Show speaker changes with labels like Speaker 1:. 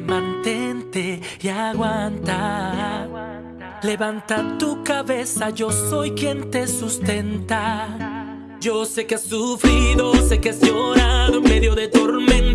Speaker 1: mantente y aguanta. Levanta tu cabeza, yo soy quien te sustenta. Yo sé que has sufrido, sé que has llorado en medio de tormentas